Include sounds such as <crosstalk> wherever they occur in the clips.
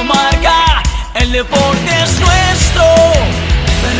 Radio Marca, el deporte es nuestro.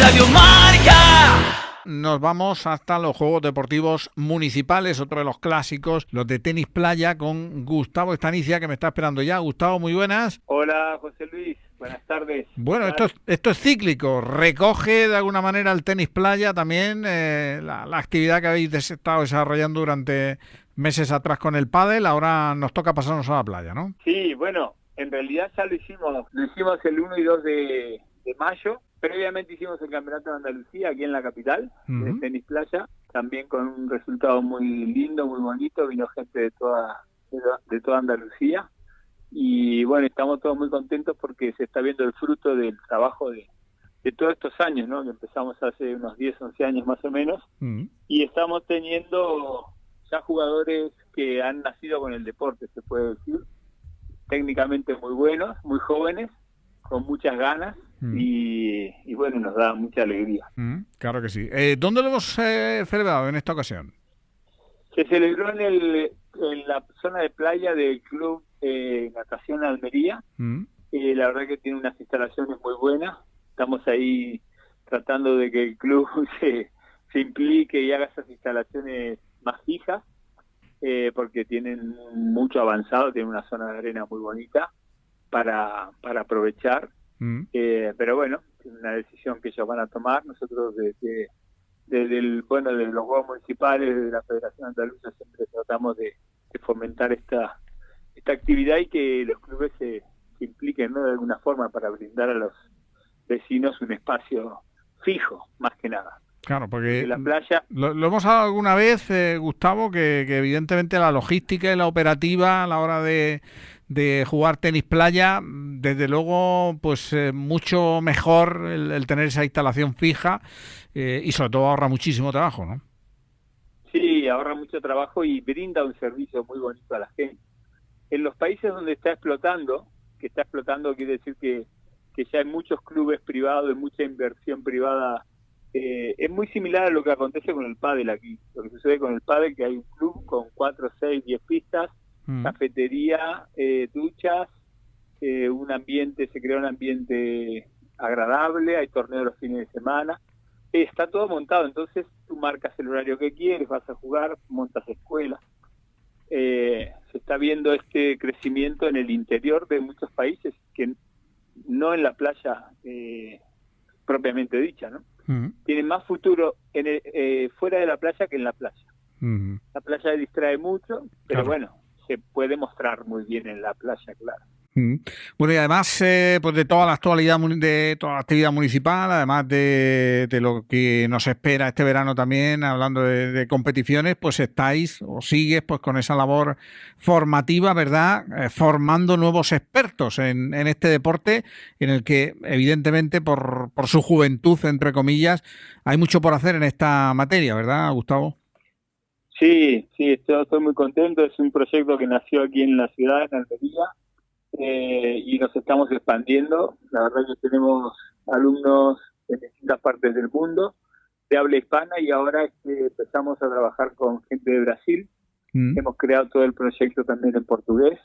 Radio Marca. Nos vamos hasta los Juegos Deportivos Municipales, otro de los clásicos, los de tenis playa, con Gustavo Estanicia, que me está esperando ya. Gustavo, muy buenas. Hola, José Luis. Buenas tardes. Bueno, esto es, esto es cíclico. Recoge de alguna manera el tenis playa también eh, la, la actividad que habéis estado desarrollando durante meses atrás con el pádel. Ahora nos toca pasarnos a la playa, ¿no? Sí, bueno, en realidad ya lo hicimos. Lo hicimos el 1 y 2 de, de mayo. Previamente hicimos el Campeonato de Andalucía aquí en la capital, de Ujú. tenis playa, también con un resultado muy lindo, muy bonito. Vino gente de toda, de, toda- de Andalucía. Y bueno, estamos todos muy contentos porque se está viendo el fruto del trabajo de, de todos estos años, ¿no? Que empezamos hace unos 10, 11 años más o menos. Y estamos teniendo ya jugadores que han nacido con el deporte, se puede decir, técnicamente muy buenos, muy jóvenes, con muchas ganas Mm. y, y bueno, nos da mucha alegría. Mm, claro que sí. Eh, ¿Dónde lo hemos eh, celebrado en esta ocasión? Se celebró en, el, en la zona de playa del Club eh, Natación Almería, Mm. Eh, la verdad que tiene unas instalaciones muy buenas. Estamos ahí tratando de que el club <laughs> se, se implique y haga esas instalaciones más fijas, eh, porque tienen mucho avanzado, tienen una zona de arena muy bonita para, para aprovechar. Mm. Eh, pero bueno, es una decisión que ellos van a tomar. Nosotros desde, desde el, bueno, de los juegos municipales, de la Federación Andaluza, siempre tratamos de, de fomentar esta, esta actividad y que los clubes se, se impliquen ¿no? de alguna forma para brindar a los vecinos un espacio fijo, más que nada. Claro, porque De la playa, Lo, lo hemos hablado alguna vez, eh, Gustavo, que, que evidentemente la logística y la operativa a la hora de, de jugar tenis playa, desde luego, pues eh, mucho mejor el, el tener esa instalación fija eh, y sobre todo ahorra muchísimo trabajo, ¿no? sí, ahorra mucho trabajo y brinda un servicio muy bonito a la gente. En los países donde está explotando, que está explotando quiere decir que, que ya hay muchos clubes privados, hay mucha inversión privada. Eh, es muy similar a lo que acontece con el pádel aquí. Lo que sucede con el pádel que hay un club con 4, 6, 10 pistas, Mm. cafetería, eh, duchas, eh, un ambiente, se crea un ambiente agradable, hay torneos los fines de semana, está todo montado, entonces tú marcas el horario que quieres, vas a jugar, montas escuelas. Se está viendo este crecimiento en el interior de muchos países, que no en la playa propiamente dicha, ¿no? Mm. Tienen más futuro en el- eh, fuera de la playa que en la playa. Mm. La playa distrae mucho, pero Claro. bueno, se puede mostrar muy bien en la playa, claro. Mm. Bueno, y además, eh, pues de toda la actualidad, de toda la actividad municipal, además de, de lo que nos espera este verano también, hablando de, de competiciones, pues estáis o sigues pues con esa labor formativa, ¿verdad? Eh, formando nuevos expertos en, en este deporte, en el que evidentemente por, por su juventud, entre comillas, hay mucho por hacer en esta materia, ¿verdad, Gustavo? Sí, sí, estoy, estoy muy contento. Es un proyecto que nació aquí en la ciudad, en Almería, eh, y nos estamos expandiendo. La verdad que tenemos alumnos de distintas partes del mundo, de habla hispana, y ahora este, empezamos a trabajar con gente de Brasil. Mm. Hemos creado todo el proyecto también en portugués,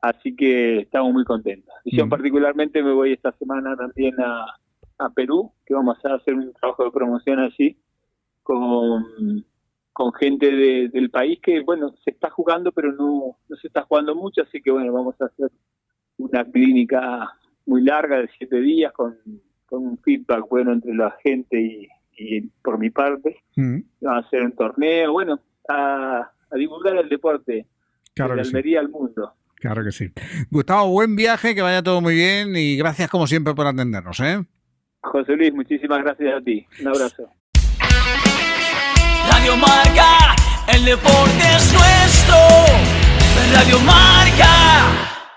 así que estamos muy contentos. Y yo Mm. particularmente me voy esta semana también a, a Perú, que vamos a hacer un trabajo de promoción allí con, con gente de- del país que, bueno, se está jugando, pero no, no se está jugando mucho, así que, bueno, vamos a hacer una clínica muy larga de siete días con, con un feedback bueno entre la gente y, y por mi parte. Mm. Vamos a hacer un torneo, bueno, a, a divulgar el deporte Claro de que sí. Almería al mundo. Claro que sí. Gustavo, buen viaje, que vaya todo muy bien y gracias como siempre por atendernos, ¿eh? José Luis, muchísimas gracias a ti. Un abrazo. Radio Marca, el deporte es nuestro. Radio Marca.